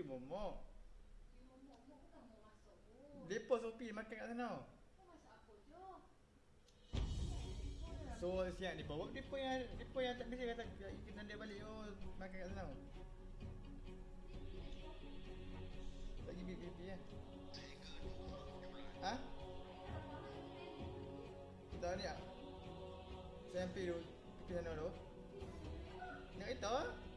Pergi momok. Momok momok bukan mau masuk. Depa Sopi makan kat sana. So siang ni bawa depa yang depa yang tak bisa kata kita dia balik oh makan kat sana. Lagi bib bib ya. Ha? Dah ni ah. Sampai tu pergi sana tu. Nak kereta?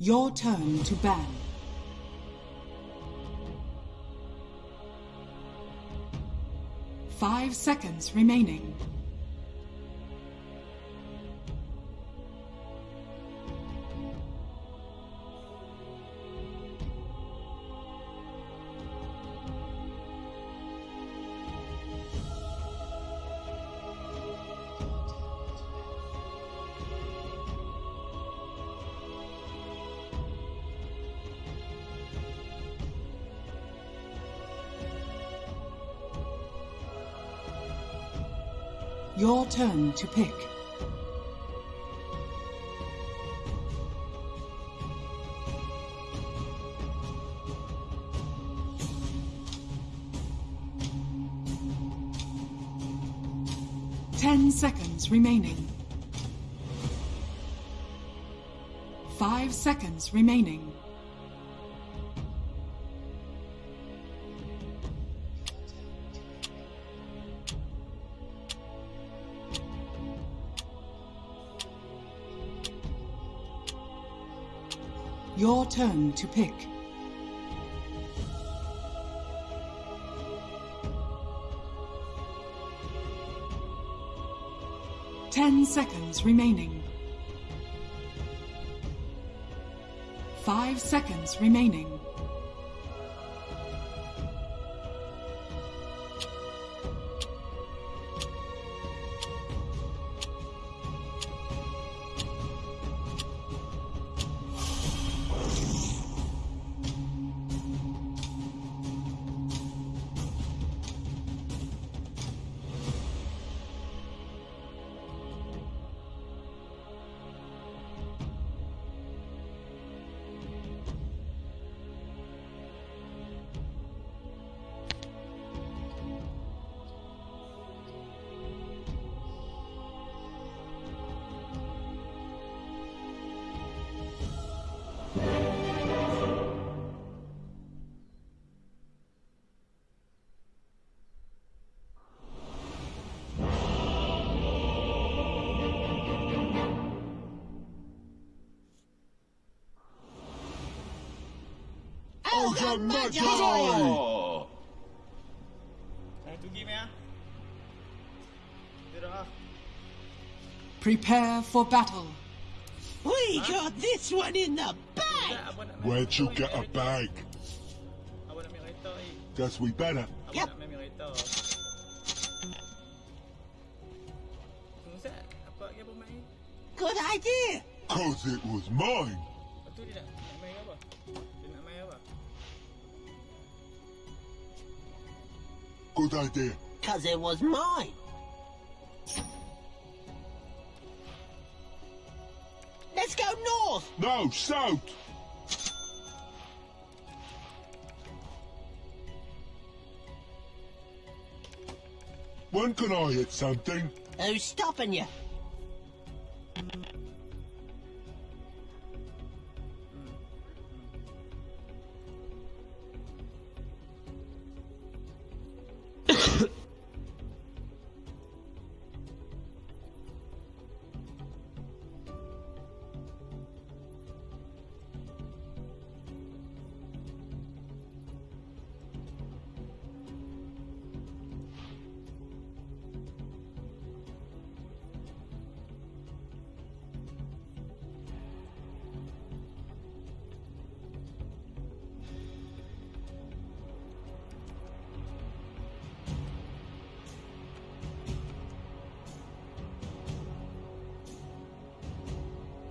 Your turn to ban. Five seconds remaining. Your turn to pick. Ten seconds remaining. Five seconds remaining. Turn to pick. Ten seconds remaining. Five seconds remaining. Ogre Magi! Satu game ya. Dia dah ah. Prepare for battle. We got this one in the bag! Tak, abang nak main Where'd you get a ni. bag? Abang nak main kereta ni. Guess we better. Yep. nak main kereta. Tunggu sat. Apa lagi abang main? Good idea! Cause it was mine. Good idea. Cause it was mine. Let's go north! No, south. When can I hit something? Who's stopping you?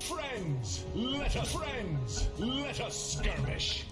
Friends, let us friends, let us skirmish.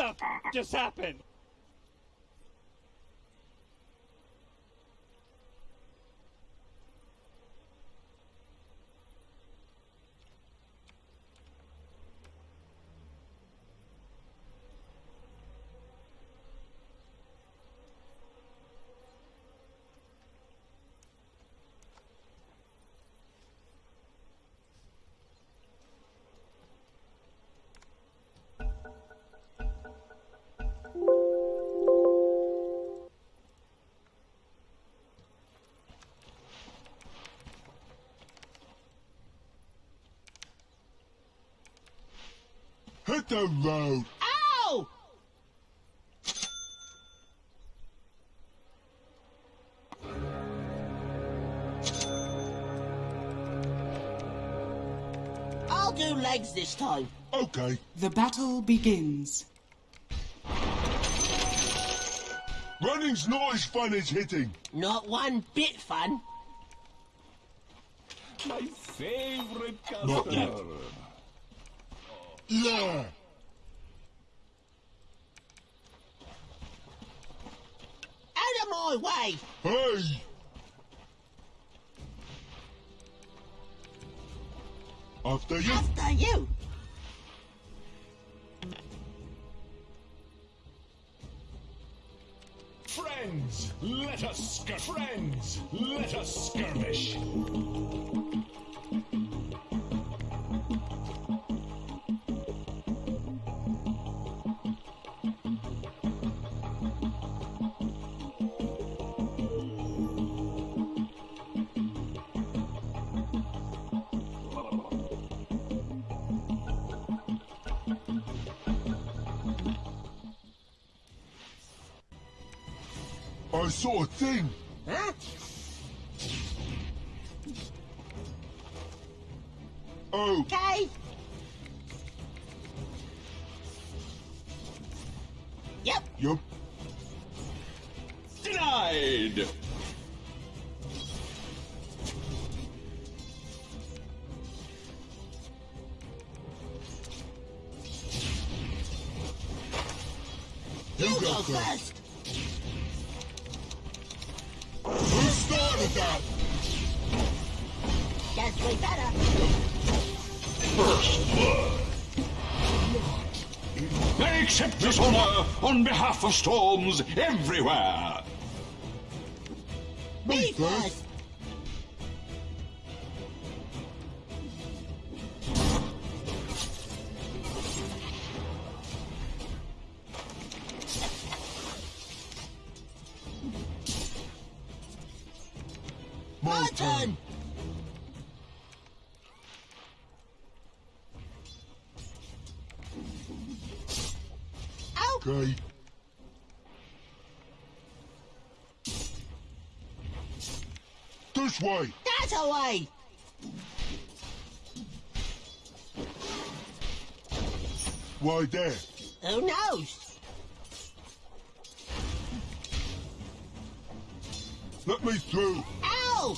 The f just happened? The road. Ow! I'll do legs this time. Okay. The battle begins. Running's not as fun as hitting. Not one bit fun. My favorite Not yet. Yeah. Out of my way! Hey. After you. After you! Friends, let us skir- Friends, let us skirmish. Thing. Huh? Oh, Okay. Yep. Yep. Denied. You, You go go first. first. Started that? Guess we better. I accept this honor on behalf of storms everywhere. Me first. Away! Why there? Who knows? Let me through. Ow!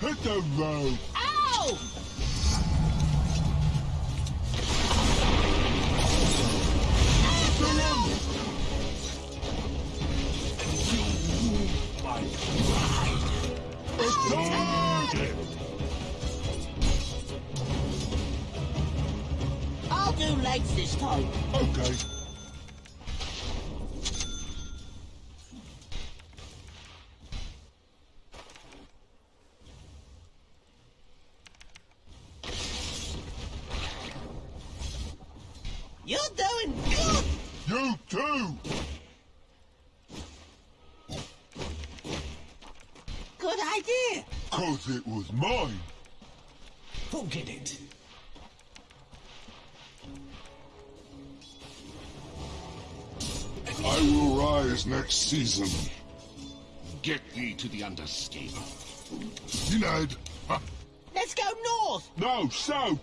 Hit the road. Ow! I'll do legs this time. Okay. Season. Get thee to the Underscape. Denied. Ha. Let's go north! No, south.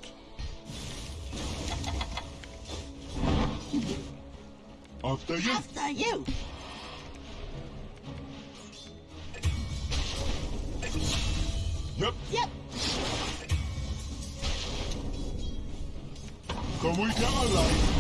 After you. After you. Yep. Yep. Can we get a light?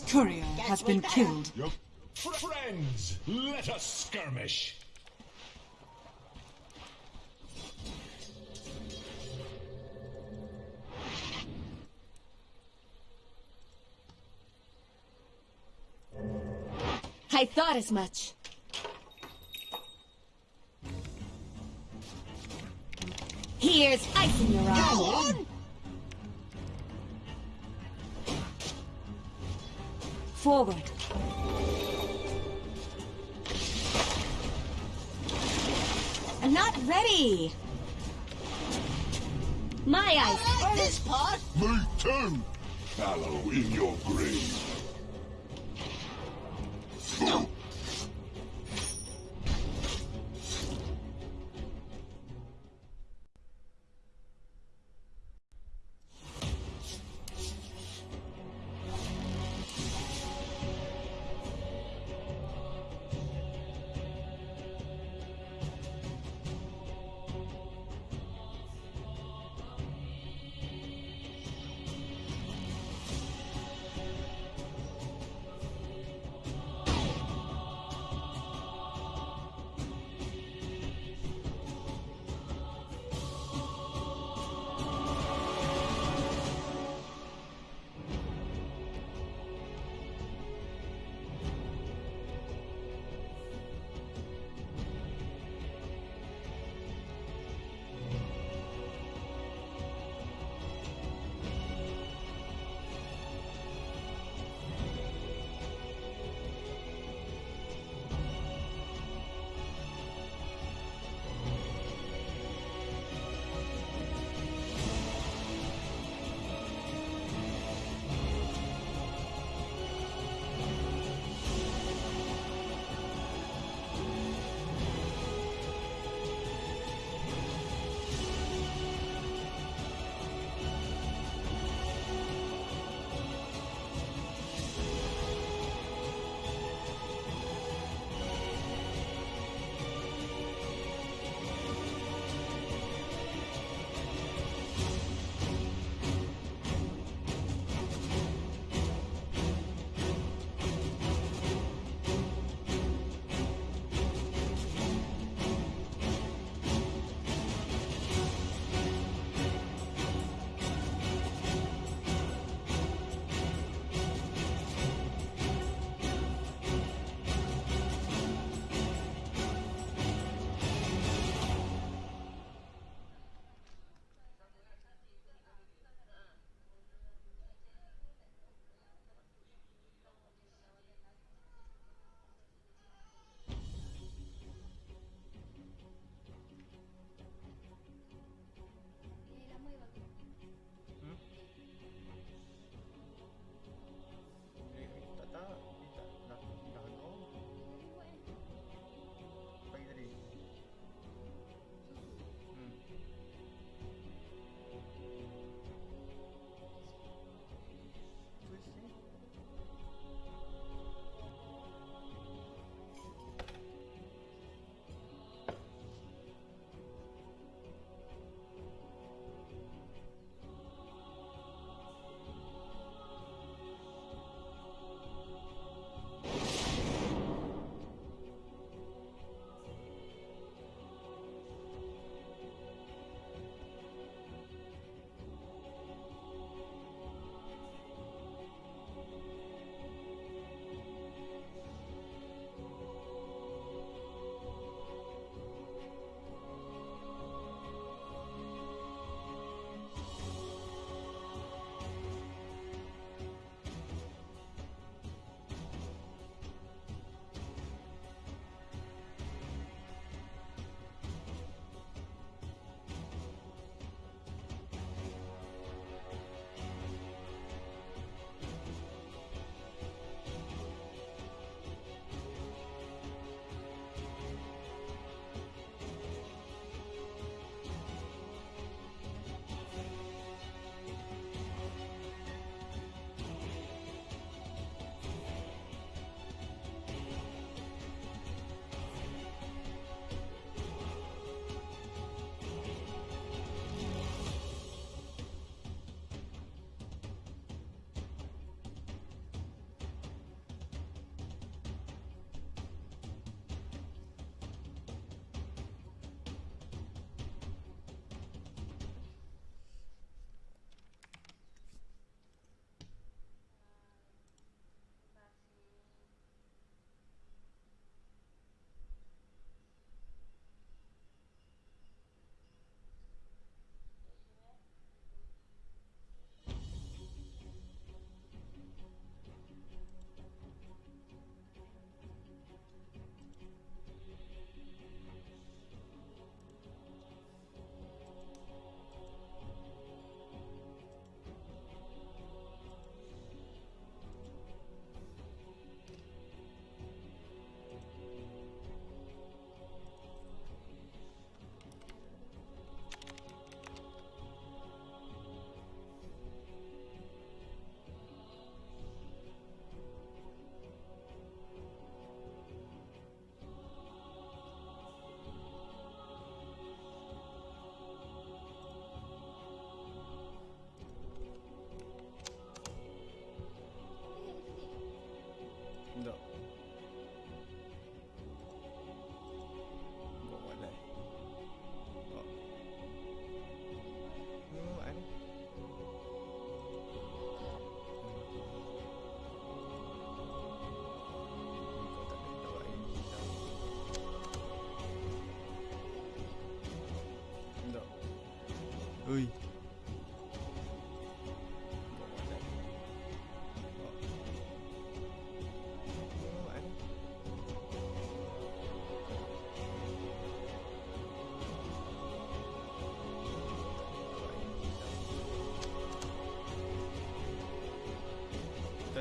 Dire's courier Guess has been killed. Yep. Friends, let us skirmish. I thought as much. Here's ice in your Go eye. Forward. I'm not ready. My I eyes. like this part. Me too. Fallow in your grave. Untuk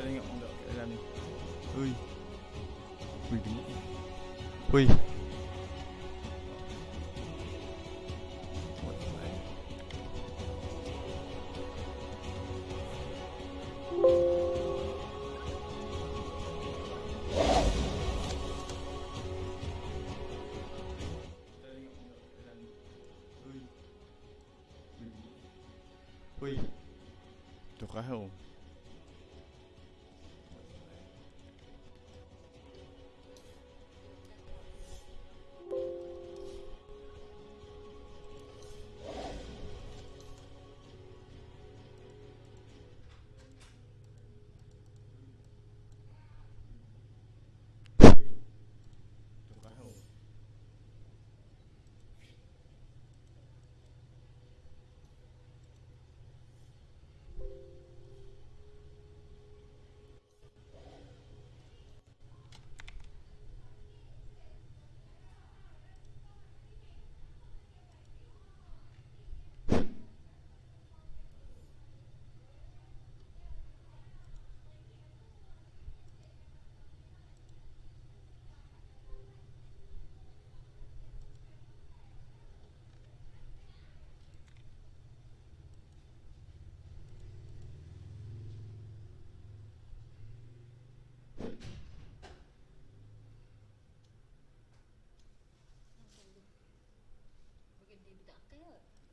anh ngậm đợi là này ui. Mình ui.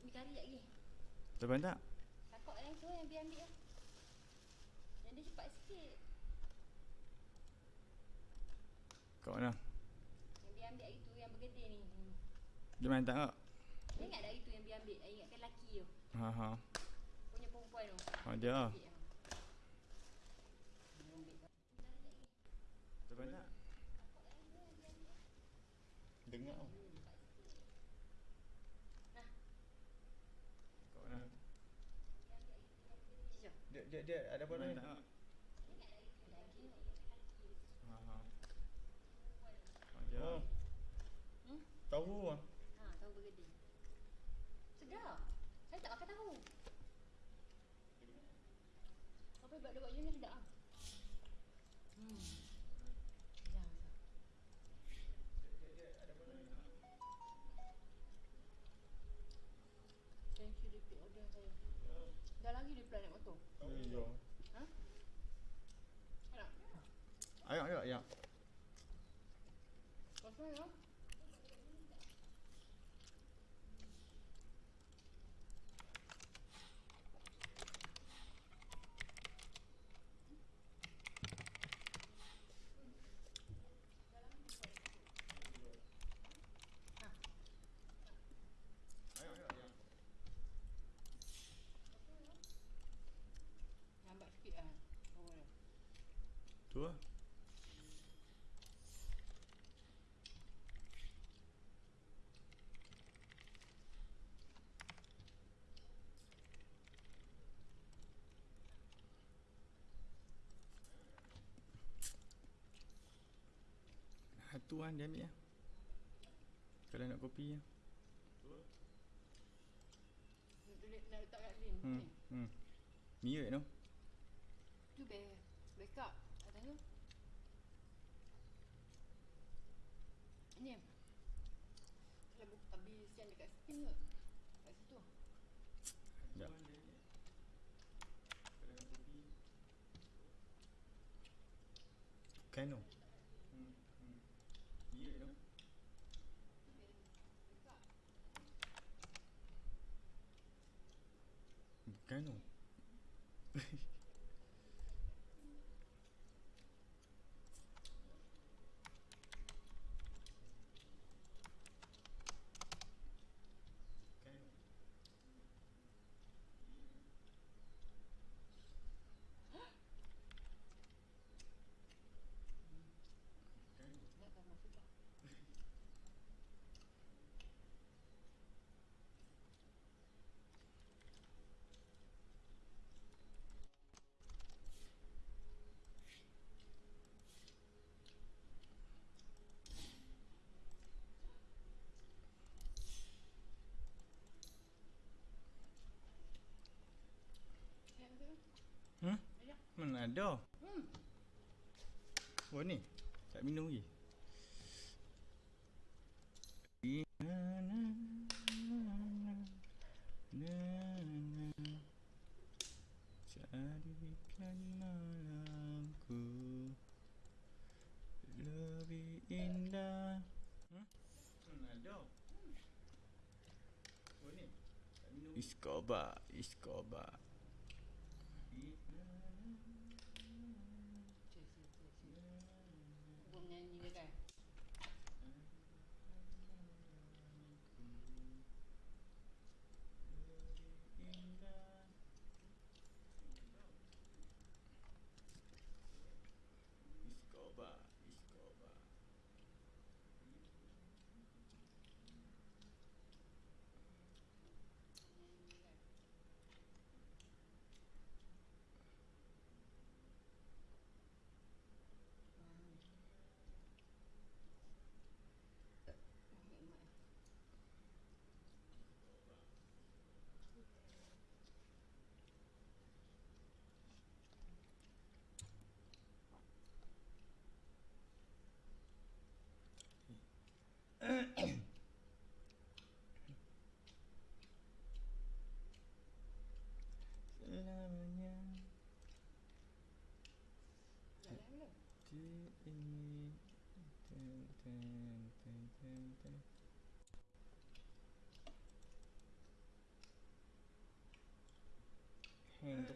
Ni kari lagi. Lepas tak? Takut yang tu yang biar ambil lah. Yang dia cepat sikit. Kat mana? Yang biar ambil hari tu yang bergedi ni. Dia main tak kak? Dia ingat tak hari tu yang biar ambil? I ingatkan lelaki tu. Ha ha. Punya perempuan tu. Ha dia lah. Ambil, ha. Dia ambil kau. Lepas tak? Dengar tau. Kat mana? Jom. Dia, dia, dia ada apa ni? Tak. Ha ha. Dia. lah. Hmm? Tahu ah. Ha, tahu bergedi. Sedap. Saya tak makan tahu. Apa buat dia buat macam ni sedap ah. pagi pula naik motor. Ha? Satu kan dia ambil lah. Kalau nak kopi lah. Nak nak letak kat. Hmm. Ni. Hmm. Ni je tu. Tu back, backup atas tu. Ini Kalau buka habis yang dekat spin ke? Kat situ. Sekejap. Kan tu. Hmm. Hmm. Ni je tu. Bukan tu. Ada. Hmm. Oh ni. Tak minum lagi. Jadikan malamku lebih indah. Hmm? Hmm, ada. Oh ni. Tak minum. 你，你的感。Belum? di ini. Ten, ten, ten, ten, ten. Hang tu